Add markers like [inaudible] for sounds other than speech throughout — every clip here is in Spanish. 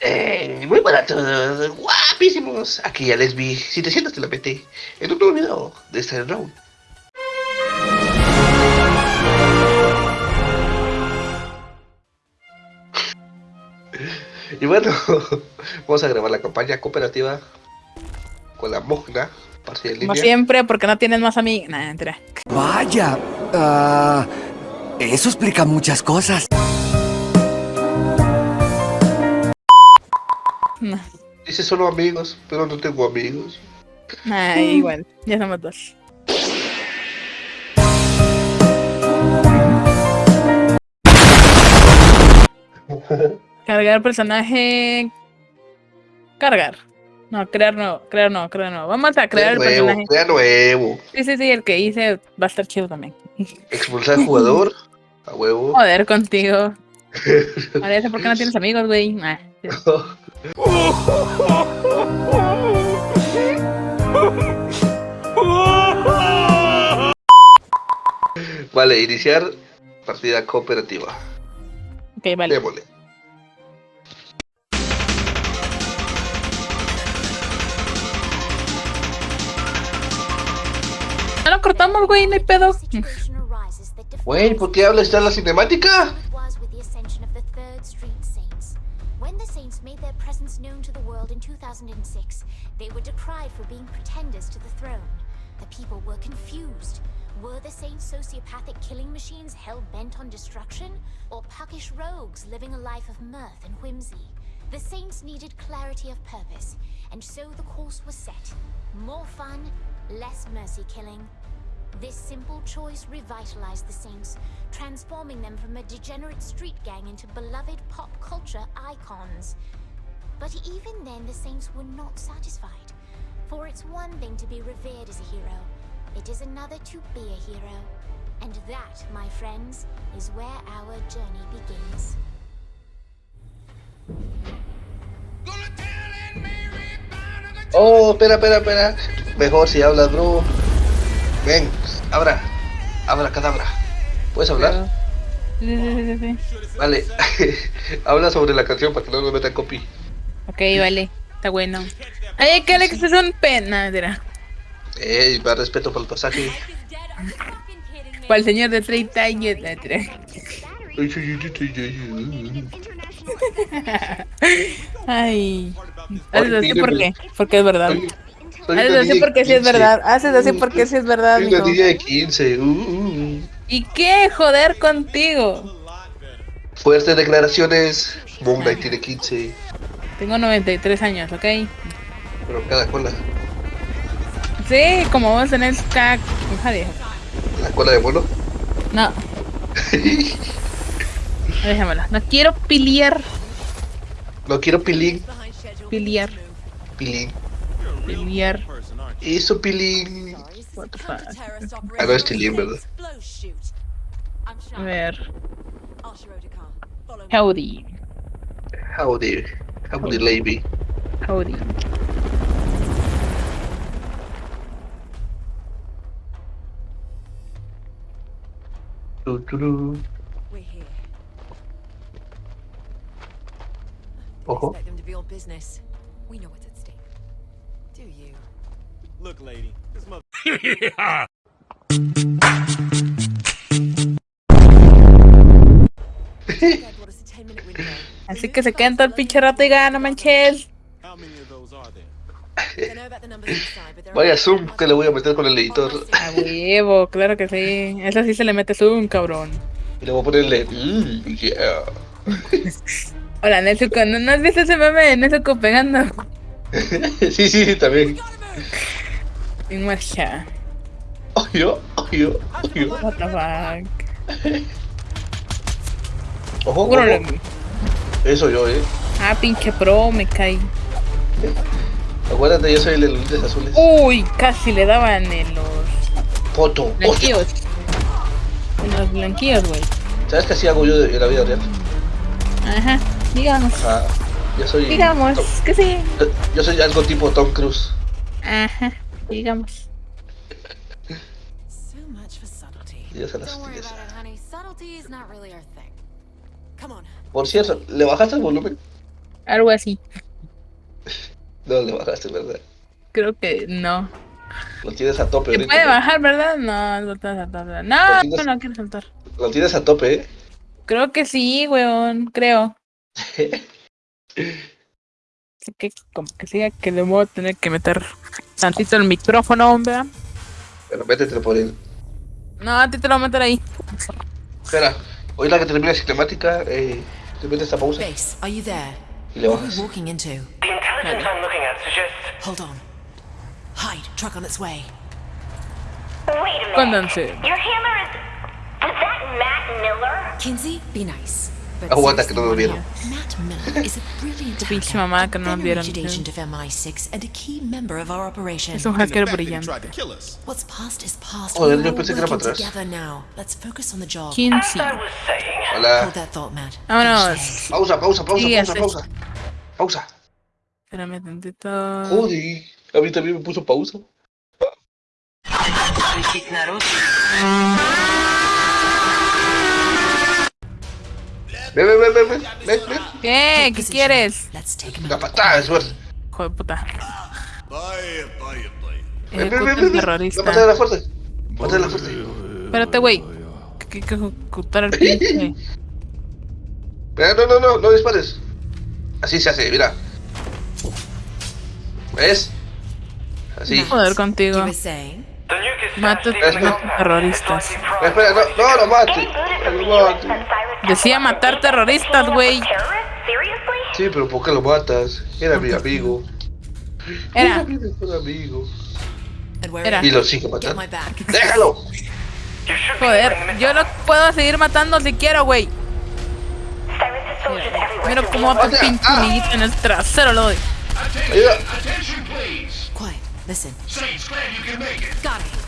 Eh, muy buenas a todos, guapísimos. Aquí ya les vi 700 te la metí en un nuevo video de este round. Y bueno, [laughs] vamos a grabar la campaña cooperativa con la Mogna, Como línea. siempre, porque no tienes más amigos. Nah. Vaya, ah, eso explica muchas cosas. No. [laughs] Dice solo amigos, pero no tengo amigos. Igual. Ya somos [laughs] dos. Cargar personaje. Cargar. No, crear nuevo. Crear nuevo, crear nuevo. Vamos a crear el nuevo, personaje. crea nuevo. Sí, sí, sí, el que hice va a estar chido también. [laughs] Expulsar jugador. A huevo. Joder contigo. Parece por qué no tienes amigos, güey. Nah. [laughs] Vale, iniciar partida cooperativa. Ok, vale. Démosle. No lo cortamos, güey, no hay pedo. Güey, ¿por qué hablas ya la cinemática? Saints made their presence known to the world in 2006, they were decried for being pretenders to the throne. The people were confused. Were the Saints sociopathic killing machines hell bent on destruction? Or puckish rogues living a life of mirth and whimsy? The Saints needed clarity of purpose, and so the course was set. More fun, less mercy killing, this simple choice revitalized the Saints, transforming them from a degenerate street gang into beloved pop culture icons. But even then, the Saints were not satisfied. For it's one thing to be revered as a hero, it is another to be a hero. And that, my friends, is where our journey begins. Oh, espera, espera, espera. Mejor si hablas, bro. Ven, abra. Abra, cadabra. ¿Puedes hablar? Sí, sí, sí, sí, sí. Vale. [laughs] Habla sobre la canción para que no nos metan copy. Ok, vale. Está bueno. Ay, que Alex es un pena. Ey, más respeto por el pasaje. Para el señor de 30 años. mentira. Ay. Haces así porque, porque es verdad. Haces así porque sí es verdad. Haces así porque sí es verdad, Soy una niña de 15. uh, uh. ¿Y qué joder contigo? Fuertes declaraciones. Knight tiene 15. Tengo 93 años, ¿ok? Pero cada cola. Sí, como vos tenés de... La cola de mono. No, [laughs] déjamelo. No quiero piliar. no quiero pilín. Piliar. Pilín. Piliar. Eso pilín. What the fuck. Ah, no es tilín, ¿verdad? A ver. Howdy. Howdy. Howdy, lady. Howdy. Tu, tu, tu. We're here. Ojo. Expect them to be all business. We know what's at stake. Do you? Look, lady, this mother. Dad brought us a 10 minute window. Así que se quedan todo el pinche rato y gana, manches. Vaya zoom que le voy a meter con el editor. A huevo, claro que sí. Eso sí se le mete zoom, cabrón. Y le voy a ponerle. Mm, yeah. Hola, Nezuko. ¿No, ¿No has visto ese meme de Nezuko pegando? [laughs] sí, sí, también. En marcha. Ojo, ojo, ojo. What the fuck. Ojo, ojo. Eso yo, eh. Ah, pinche pro, me cae. Acuérdate, yo soy el de los lentes azules. Uy, casi le daban en los Foto. Hostia. blanquillos. En los blanquillos, güey. ¿Sabes qué así hago yo en la vida real? Ajá, digamos. Ah, yo soy. Digamos que sí. Yo, yo soy algo tipo Tom Cruise. Ajá, digamos. Las tienes. Por cierto, ¿le bajaste el volumen? Algo así. No le bajaste, ¿verdad? Creo que no. Lo tienes a tope ¿Se puede ¿no? bajar, verdad? No, no te vas a. No, Lo tienes- no, no quiero saltar. Lo tienes a tope, ¿eh? Creo que sí, weón. Creo. [laughs] Así que como que siga que le voy a tener que meter tantito el micrófono, hombre. Pero métete por él. No, a ti te lo voy a meter ahí. Espera, hoy la que termina la cinemática, eh, te metes esta pausa Base, are you there? y le What are bajas. we walking into? The intelligence I'm looking at suggests. Hold on. Hide. Truck on its way. Wait a minute. Your handler is. Was that Matt Miller? Kinsey, be nice. Aguanta que no lo vieron. Pinche mamá que no on vieron. Es un hacker brillante. Joder, yo pensé que era para atrás. 15. Hola. Vámonos. Pausa, pausa, pausa, pausa, pausa. Espérame tantito. Joder, a mí también me puso pausa. Ven, ven, ven, ven, ven, ven, ven. ¿Qué? ¿Qué quieres? Out. patada, suerte. Hijo de puta. Vaya, vaya, vaya. Ven, ven, ven, Ejecuta ven, un ven. terrorista. Mátale a la fuerte. Mátale a la fuerte. Espérate, güey. Que hay que ejecutar al pinche. No, no, no, no dispares. Así se hace, mira. ¿Ves? Así. Joder You contigo. Mata compound. terroristas. Espera, no, no, lo mate. No lo mate. Decía matar terroristas, güey. Sí, pero ¿por qué lo matas? Era mi amigo. Era. mi mejor amigo. Era. Y you? lo sigue matando. ¡Déjalo! You Joder, yo lo puedo seguir matando si quiero, güey. Mira cómo they otro pinche amiguito en el trasero lo doy. Ayuda. Quiet. Listen. Got it. Ah, don't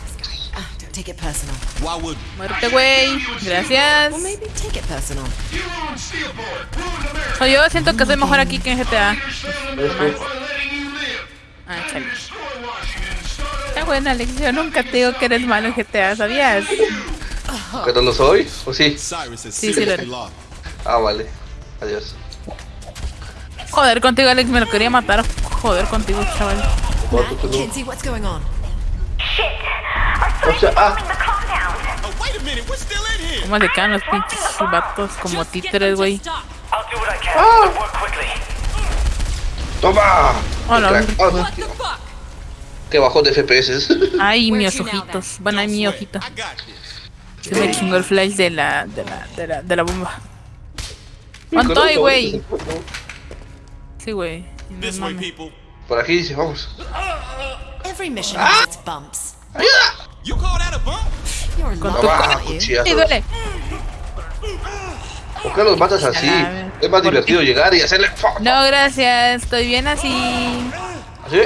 take it personal. Why would Muerte, güey. Gracias. Or maybe take it personal. O yo siento que soy mejor aquí que en GTA. Ah, chale. Está buena lección. Nunca te digo que eres malo en GTA, ¿sabías? ¿Que no lo soy? ¿O sí? Sí, sí, lo- lost? Ah, vale. Adiós. Joder contigo, Alex. Me lo quería matar. Joder contigo, chaval. Matt, Kinsey, what's going on? Shit! Our O sea, ah. Oh, a. ¿Cómo se quedan los pinches vatos como títeres, güey? Quickly. ¡toma! Hola, Crack. hombre. Ah, Que bajó de FPS. [laughs] Ay, mis ojitos. Van ahí mi ojito. Se me chingó el flash de la, de la, de la, de la bomba. ¿Cuánto Conozco, hay, güey? Sí, güey. No. Por aquí dice, vamos. Every mission has its bumps. Con tu? ¡Sí, duele! ¿Por qué los matas así? Es más ¿Por divertido llegar y hacerle... No, gracias. Estoy bien así. Así.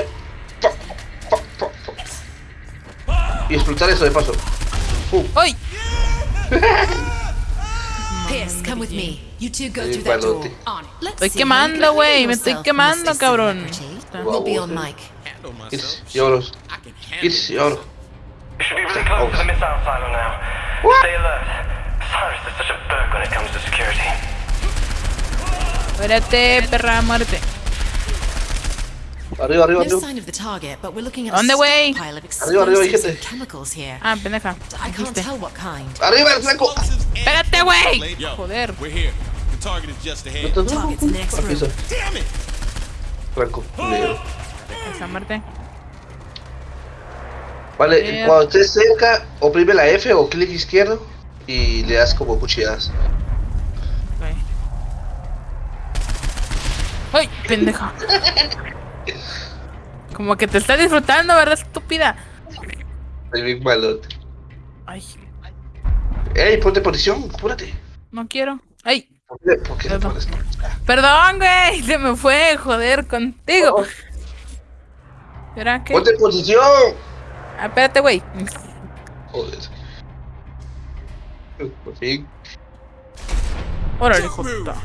Y explotar eso de paso. [laughs] Go Ay, Estoy quemando, güey, me estoy quemando, cabrón. Celebrity. We'll be on mic. Should be really close to the missile silo now. Stay alert. Cyrus is such a berg when it comes to security. Muérete, perra, muérete. Arriba, arriba, No sign of the target, but we're looking at a ¿Dónde, güey? stockpile of Arriba, arriba, dijiste. and chemicals here. Ah, pendeja. I can't Dijiste. tell what kind. Arriba el flanco. Espérate, güey. Yo, Joder. We're here. The target is just ahead. Target's the next room. Damn it! Franco. negro. Esa muerte. Vale, Bien. cuando estés cerca, oprime la F o clic izquierdo y le das como cuchilladas. ¡Ay, pendeja! [laughs] Como que te está disfrutando, ¿verdad, estúpida? Soy bien malote. Ay, Ey, ponte posición, apúrate. no quiero. ¡Ay! ¿Por qué, por qué Perdón. pones? Perdón, güey. Se me fue, joder, contigo. ¿Será que? Ponte posición. Ah, espérate, güey. Joder. Por fin. Órale, puta.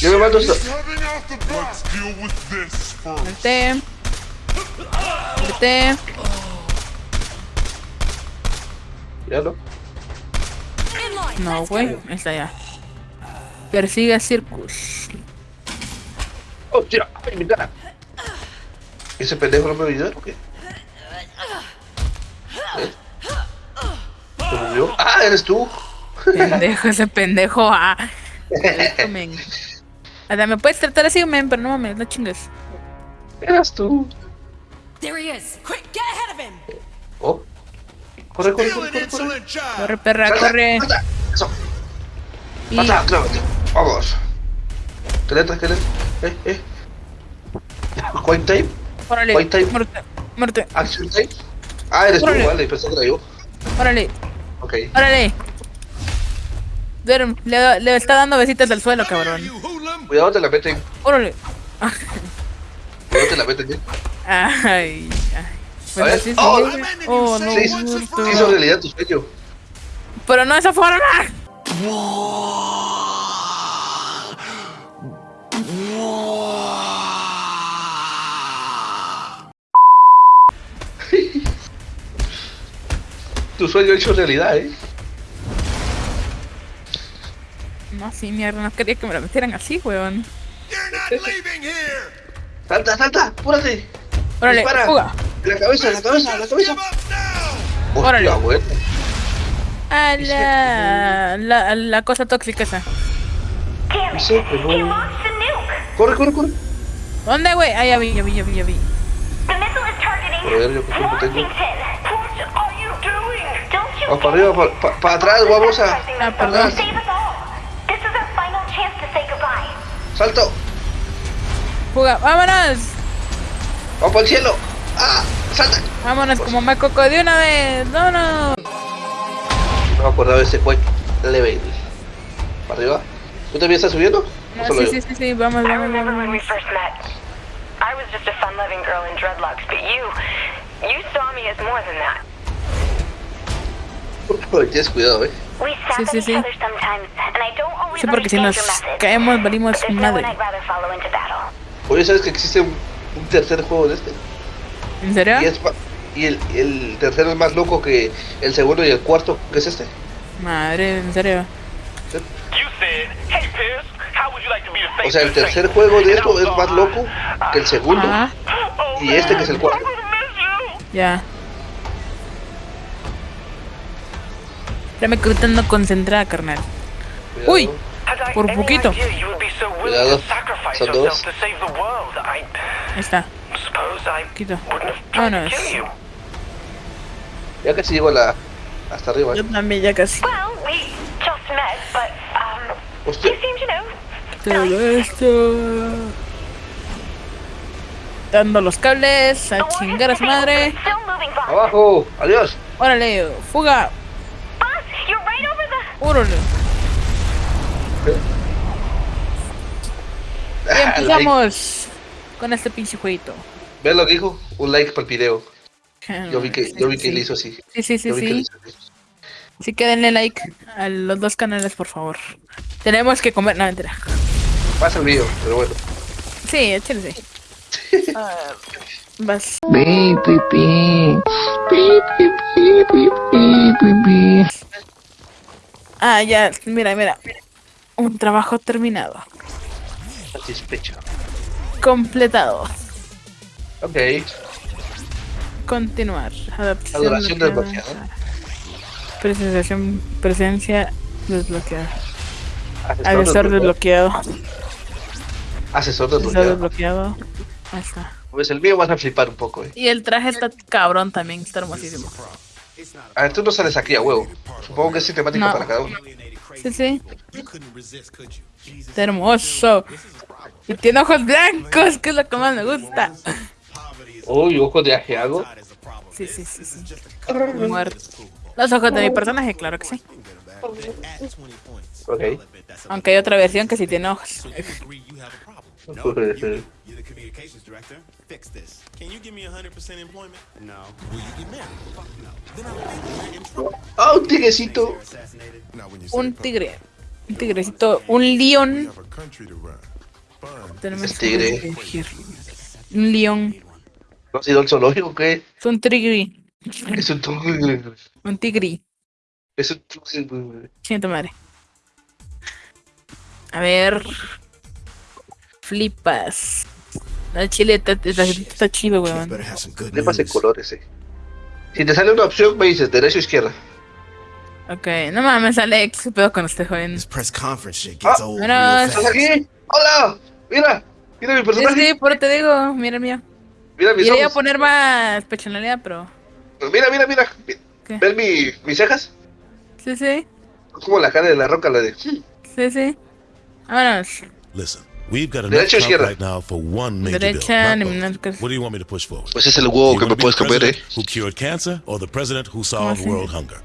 Yo me mando esto. Muerte. Muerte. Ya no. No, güey. Está ya. Persigue a Circus. ¡Hostia! ¡Ay, mi cara! ¿Ese pendejo no me ayudó o qué? ¡Ah, eres tú! Pendejo, ese pendejo. Ah. Men. Me puedes tratar así, men, pero no mames, no chingues. Eras tú. There he is. Quick, get ahead of him. Oh. Corre, corre, Kill corre, an corre, corre. insolent child. Corre, perra, Salta, corre. salta. Eso. Y Pasa, claro. Vamos. Esqueleto, esqueleto. Eh, eh. Coin time. órale, White time. muerte, muerte, Action time. Ah, eres tú, vale. Pensé que era yo. órale, Ok. órale. Duerme, le, le está dando besitas al suelo, cabrón. Cuidado, te la meten. Órale. Cuidado, te la meten. ¿eh? Ay, ay. Pues A así Oh, güey. Oh, no, sí, hizo realidad tu sueño. Pero no de esa forma. Tu sueño hecho realidad, ¿eh? No, sí, mierda, no quería que me lo metieran así, weón. You're not leaving here. Salta, salta, apúrate. Órale, Dispara. fuga. En la cabeza, en la cabeza, en la cabeza. Hostia, Órale. bueno. A la, la, la cosa tóxica esa. It! Sí, pero-! Corre, corre, corre. ¿Dónde, güey? Ah, ya vi, ya vi, ya vi, ya vi. Ver, yo qué tiempo tengo. Vamos para arriba, para, para, para atrás, vamos a. Ah, perdón. Save us all! This is our final chance to say goodbye. Salto. Fuga, vámonos. Vamos para el cielo. Ah, salta. Vámonos como macoco de una vez. No, no. No me acordaba de ese quick level. Para arriba. ¿Tú también estás subiendo? ¿O No, sí, sí, sí, sí, vamos, I vamos, remember when we vamos. first met. I was just a fun-loving girl in dreadlocks, but you, you saw me as more than that. Oye, Tienes cuidado, eh. Sí, sí, sí. Sí, porque si nos caemos, valimos madre. Oye, ¿sabes que existe un, un tercer juego de este? ¿En serio? Y, es y el, el tercero es más loco que el segundo y el cuarto, que es este. Madre, en serio. You said, "Hey Pierce, how would you like to be the O sea, el tercer juego de esto es más loco que el segundo Ajá, y este que es el cuarto. ya. Espérame que ahorita ando concentrada, carnal. Cuidado. Uy. Por poquito. Cuidado, son dos. Ahí está. Poquito. Vámonos. Ya casi llego a la. hasta arriba. Yo también ya casi. Um, Hostia. you seem to know. Todo esto. Dando los cables, a chingar a su madre. Abajo. Adiós. Órale, fuga. Boss, you're right over the... Órale. Y Ah, like. empezamos con este pinche jueguito. ¿Ves lo que dijo? Un like para el video. Yo vi que, Sí, yo vi que sí. le hizo así. Sí, sí, sí, Yo que sí. hizo así. Sí que denle like a los dos canales, por favor. Tenemos que comer. No, mentira. Pasa el video, pero bueno. Sí, échale, sí. Ah, vas. Ah, ya, mira, mira. Un trabajo terminado. Satisfecho. Completado. Ok. Continuar. Adaptación. Adoración bloqueada. desbloqueada. Presentación, presencia desbloqueada. Asesor desbloqueado. desbloqueado. Asesor desbloqueado. desbloqueado. Ahí está. Pues el mío vas a flipar un poco, eh. Y el traje está cabrón también, está hermosísimo. A ver, tú no sales aquí a huevo. Supongo que es sistemático No. para cada uno. Sí, sí. Está hermoso. Y tiene ojos blancos, que es lo que más me gusta. Uy, ojo de ajeago. Sí, sí, sí, sí. Muerto. Los ojos de mi personaje, claro que sí. Ok. Aunque hay otra versión que sí tiene ojos. [laughs] You. You're the communications director. Fix this. Can you give me 100% employment? No. Will you get married? Fuck no. Then I think we're in trouble. Ah, un you Un tigre. Un tigrecito. Un león. Tenemos tigre. que elegir. Un león. ¿No has ido al zoológico qué? Es un tigre. Es un tigre. Un tigre. Es un tigre. Siento madre. A ver. Flipas. El chile está, está, está chido, weón. Pase news. colores, eh. Si te sale una opción, me dices derecha o izquierda. Ok, no mames, Alex, ¿qué pedo con este joven? This press conference shit gets Ah, ¿Estás aquí? ¡Hola! Mira, mira mi Sí, personaje. sí, por te digo, mira el mío. Mira mis Iría a poner más personalidad, pero. Mira, mira, mira. ¿Qué? ¿Ves mi, mis cejas? Sí, sí, Como la cara de la roca, la de. sí, sí. Vámonos. Listen, we've got enough Derecha o Trump izquierda. right now for one major bill. not eliminar both. What do you want me to push forward? Pues es el huevo que me puedes comer, eh. Who cured cancer or the president who solved así? world hunger?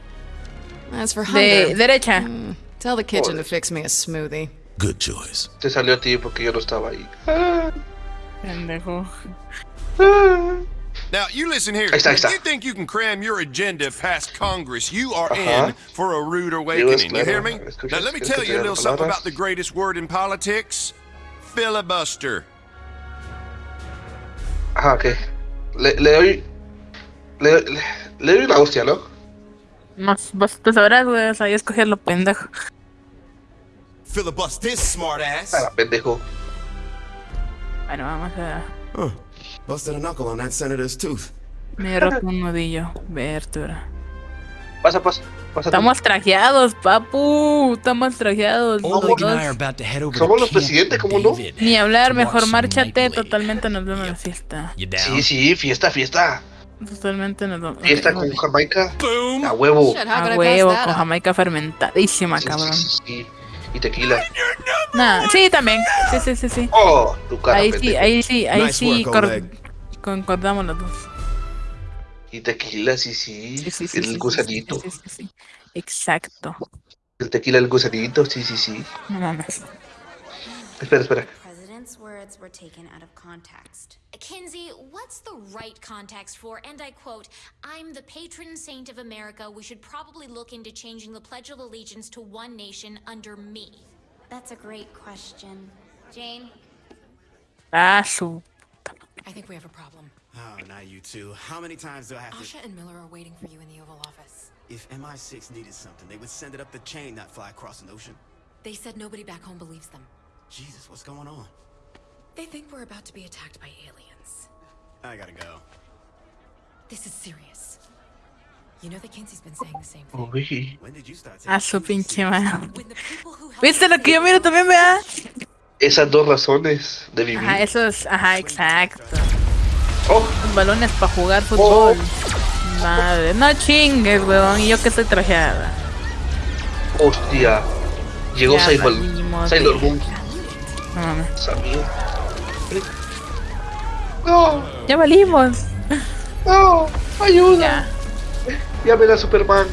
As for De hunger, derecha. tell the kitchen Joder. to fix me a smoothie. Good choice. Te salió a ti porque yo no estaba ahí. Ah, Pendejo. ah. Now, you listen here. Ahí está, ahí If you think you can cram your agenda past Congress, you are Ajá. in for a rude Digo, es awakening. You hear me? Escuchas- Now, let me tell you a diga little something about the greatest word in politics filibuster. Ajá, ok. Le, le doy. Le, le, le doy una hostia, ¿no? Más, vos tú sabrás, güey, o sea, yo escogí lo pendejo. Filibust this smart ass. Ah, pendejo. Bueno, vamos a. Huh. Busted a knuckle on that senator's tooth. Me roto un nudillo. Vertura. Pasa, pasa. Estamos trajeados, papu. Estamos trajeados. Somos los presidentes, ¿cómo no? Ni hablar, mejor márchate. Totalmente nos vemos en la fiesta. Sí, sí, fiesta, fiesta. Totalmente nos vemos. Fiesta con Jamaica. A huevo. A huevo, con? Jamaica fermentadísima, cabrón. sí, sí. Y tequila. Nah, sí, también. Sí, sí, sí, sí. Oh, tu cara, Ahí sí, ahí sí, ahí Nice sí concordamos los dos. Y tequila, sí, sí. Sí, sí, sí, el sí, sí, gusanito. sí, sí, sí, sí. Exacto. El tequila, el gusanito, sí, sí, sí. No mames. Espera, espera. President's words were taken out of context. Kinsey, what's the right context for, and I quote, I'm the patron saint of America. We should probably look into changing the Pledge of Allegiance to one nation under me. That's a great question. Jane? Ah, su. I think we have a problem. Oh, now you two. How many times do I have to... Asha and Miller are waiting for you in the Oval Office. If MI6 needed something, they would send it up the chain, not fly across an ocean. They said nobody back home believes them. Jesus, what's going on? They think we're about to be attacked by aliens. I gotta go. This is serious. You know that Kinsey's been saying the same thing. Uy. When did you start A taking su things pinche seriously? mano. When the people who helped ¿Viste us lo que yo save miro también, vea? Esas dos razones de vivir. Ajá, eso es, ajá, exacto. Oh, Balones para jugar fútbol. Madre, no chingues, weón. Y yo que estoy trajeada. hostia. Llegó Sailor, Sailor. Moon. No Ya valimos. no, ayuda. Ya. Ya ven a Superman.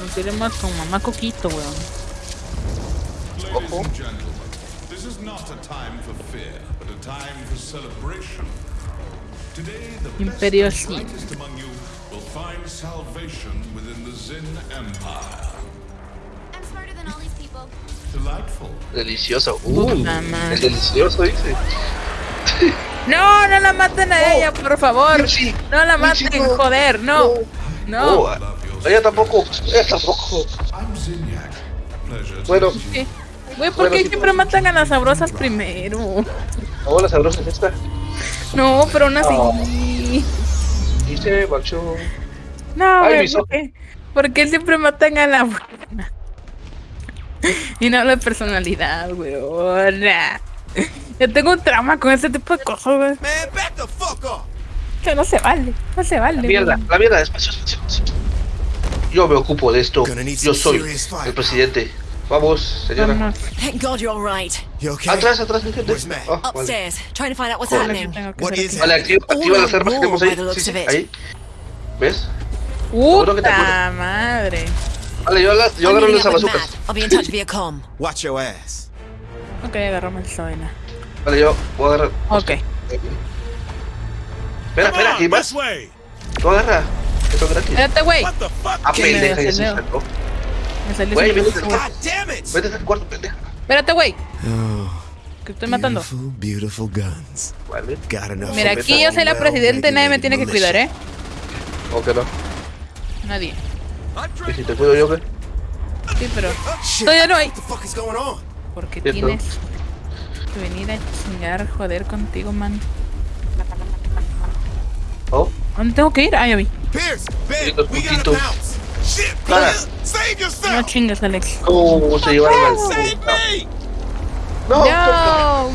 Nos iremos con mamá Coquito, weón. Ojo. This is not a time for fear, but a time for celebration. Imperio best and Sin. brightest among you will find salvation within the Zin Empire. I'm smarter than all these people. Delightful. Delicioso. Uh, el delicioso dice. No, no la maten a ella, por favor. Sí. No la maten, no. joder, no. Oh, No. ella tampoco. Ella tampoco. Bueno. Güey, ¿por Bueno, qué sí, siempre matan a las sabrosas primero? hola sabrosa es esta. No, pero aún así. Oh. Y se marchó. No, Ay, güey, mis ¿por qué? ¿Por qué siempre matan a la buena? Y no hablo de personalidad, güey. Yo tengo un trauma con este tipo de cosas, güey. Man, back the fuck off! Que no se vale, no se vale. La mierda, la mierda, despacio, despacio, despacio. Yo me ocupo de esto. Yo soy el presidente. Vamos, señora. Vamos. Thank God you're all right. You okay? Atrás, atrás, mi gente. Ah, vale. Upstairs, trying to find out what's happening. What is? Vale, activa, activa las armas que tenemos ahí. Sí, sí, ahí. ¿Ves? Puta madre. Vale, yo, agarro- yo las up with bazucas. Matt. I'll be in touch via com. [laughs] Watch your ass. Ok, agarramos esa vaina. Vale, yo voy a agarrar. Ok. Espera, espera, ¿y más? Tú agarra. Esto es gratis. Espérate, güey. What the fuck? Ah, pendeja, ya se salió. Me salió Güey, vete al cuarto. pendeja. Espérate, güey. Oh, Que estoy matando. beautiful, beautiful guns. Vale. Mira, aquí yo soy la y nadie me tiene que cuidar, ¿eh? ¿O que no? Nadie. ¿Y si te cuido yo qué? Sí, pero. Shit, Todavía no hay. Porque tienes. que venir a chingar, joder contigo, man. Oh, ¿Dónde tengo que ir? Ah, ya vi. Pierce, Ben, los we gotta. Clara. No yourself. chingas, Alex. ¿Cómo se llevaron al. No,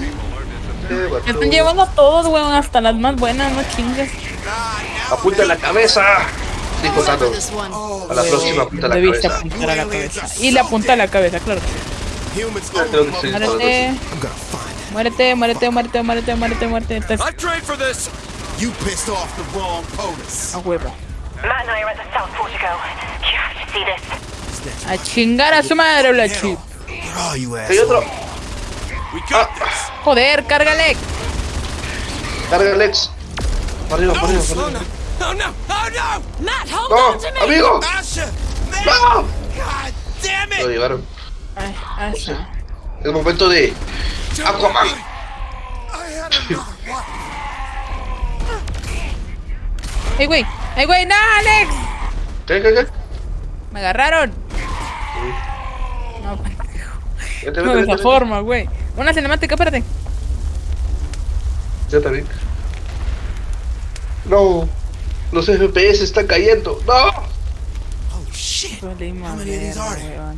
Me están llevando a todos, weón, hasta las más buenas, no chingues. Apunta en la cabeza. Dijo Thanos. A la próxima apunta la cabeza. apuntar a la cabeza. Y le apunta a la cabeza, claro. Que sí, todo Muérete. Muérete, muérete, muérete, muérete, muérete, muérete. Estás I trained for this. You pissed off the wrong POTUS. a huevo. A chingar a su madre, la chip. Hay otro. Ah. Joder, cárgale. Cárgale, Lex. Arriba, arriba, arriba. Oh no, no, no, amigo. No. Lo llegaron. El momento de Aquaman. [laughs] hey, güey. ¡Ey, güey! ¡No, Alex! ¿Qué, qué, qué? Me agarraron. No, pendejo. Vete, no vete, de esa forma, güey. Una cinemática, espérate. Ya está bien. No. Los FPS están cayendo. No. Holy shit! Duele How many of these are madre, there? weón.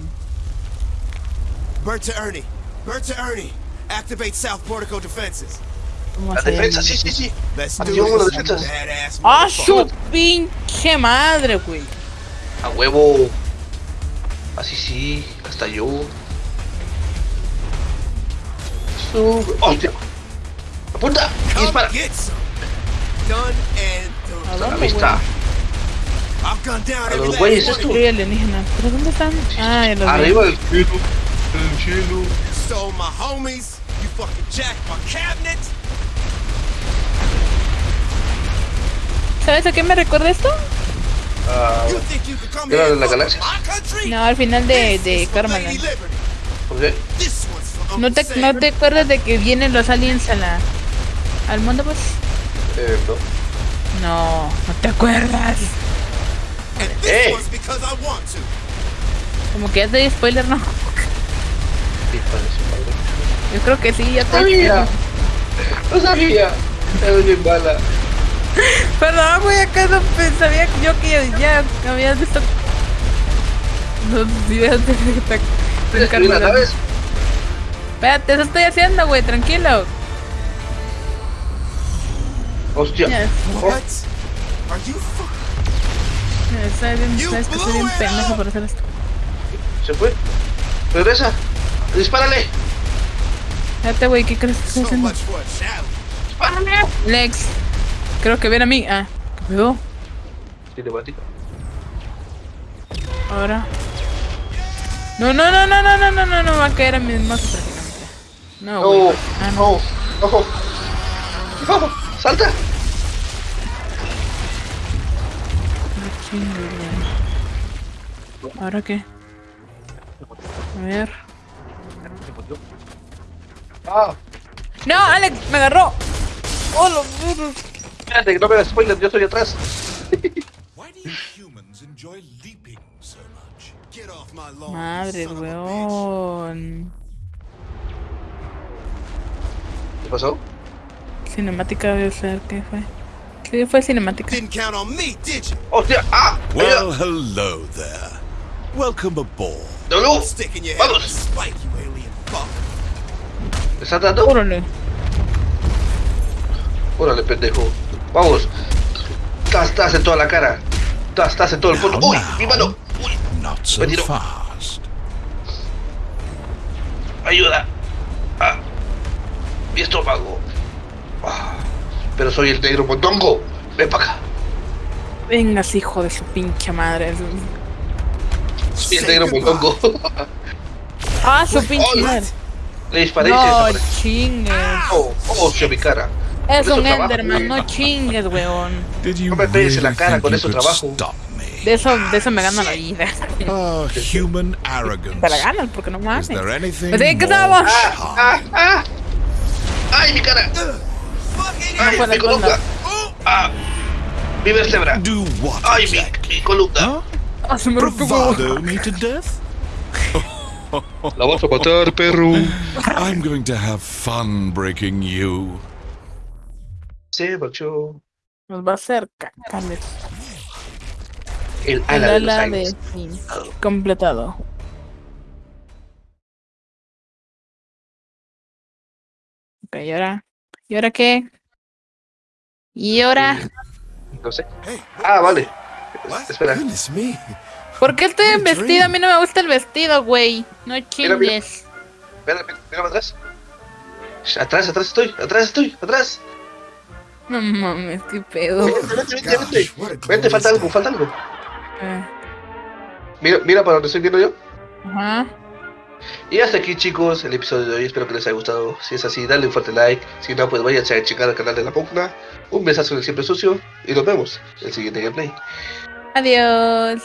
Bert to Ernie. Bert to Ernie. Activate South Portico defenses. La defensa, sí, sí, sí. Activamos la defensa. ¡Ah, su pinche madre, güey! A huevo. Así sí, hasta yo. Sube. ¡Hostia! ¡Apunta! ¡Y dispara! Ahí está. A los güeyes esto. alienígena. ¿Pero dónde están? Ah, Arriba del cielo. ¿Sabes a qué me recuerda esto? Uh, ¿Era de la galaxia? No, al final de, de Karmaland. Okay. ¿No te, ¿No te acuerdas de que vienen los aliens a la, al mundo, pues? Eh, no. No, no te acuerdas. Hey. Como que ya te di spoiler, ¿no? Yo creo que sí, ya te No sabía. No sabía. Es bien mala. [laughs] Perdón, güey, acaso pues, sabía yo que ya, ya habías visto los videos de de- de ¿Tienes Carmelan. ¿sabes? Espérate, eso estoy haciendo, güey, tranquilo. Hostia. Oh, What? Are you sabes bien- You sabes que soy bien pendejo por hacer esto. se fue. Regresa. Dispárale. Espérate, güey, ¿qué crees que estoy haciendo? Dispárale. Lex, creo que viene a mí. Ah, ¿qué pedo? Cinemática. Ahora. No, no, no, no, no, no, no, no, no, va a caer a mis mazos prácticamente. No, No. Ah, no. No. No. Salta. No güey. ¿Ahora qué? A ver. Ah. ¡No, Alex! ¡Me agarró! ¡Oh, los! Espérate, no me da spoiler, yo soy atrás. Madre, weón. ¿Qué pasó? Cinemática, voy a usar, ¿qué fue? ¿Qué fue cinemática? ¡Hostia! ¡Ah! Well, hello there. Welcome aboard. ¡No, no! ¡Vamos! ¿Está dando? Órale. Órale, pendejo. Vamos. Estás, estás en toda la cara. Estás, estás en todo el fondo. Now, ¡Uy! ¡Mi mano! ¡Uy! Not so Me tiro. fast. ¡Ayuda! Ah. Mi estómago. Ah. Pero soy el negro mondongo. Ven para acá. Vengas, hijo de su pinche madre. Soy el negro mondongo. Ah, su pinche madre. Le disparé No chingues. Oh, oh, hacia mi cara. Es un trabajo, Enderman, no chingues, weón. No me pegues en la cara, con eso trabajo. De eso, de eso me gano la vida. Oh, human arrogance. Te la ganas, porque no mames. anything Pues sí, ¿qué estamos? ¡Ah! ¡Ah! ¡Ay, mi cara! ¡Ay, mi columna! ¡Ah! ¡Mi vértebra! ¡Ay, mi, mi columna! Ah, se me rompió me to death? La vas a matar, perro. I'm going to have fun breaking you. Nos va a hacer. El El ala de los completado. Ok, ¿y ahora? ¿Y ahora qué? ¿Y ahora? No sé. Ah, vale. Espera. ¿Por qué estoy en vestido? A mí no me gusta el vestido, güey. No mira. chingues. Espera, Atrás, atrás estoy, atrás estoy, atrás. No mames, qué pedo. Vente, vente, vente, vente. falta algo, falta algo. Ah, Mira, mira para donde estoy viendo yo. Ajá. Y hasta aquí chicos el episodio de hoy, espero que les haya gustado. Si es así, dale un fuerte like. Si no, pues váyanse a checar al canal de la Pugna. Un besazo en el siempre sucio y nos vemos en el siguiente gameplay. Adiós.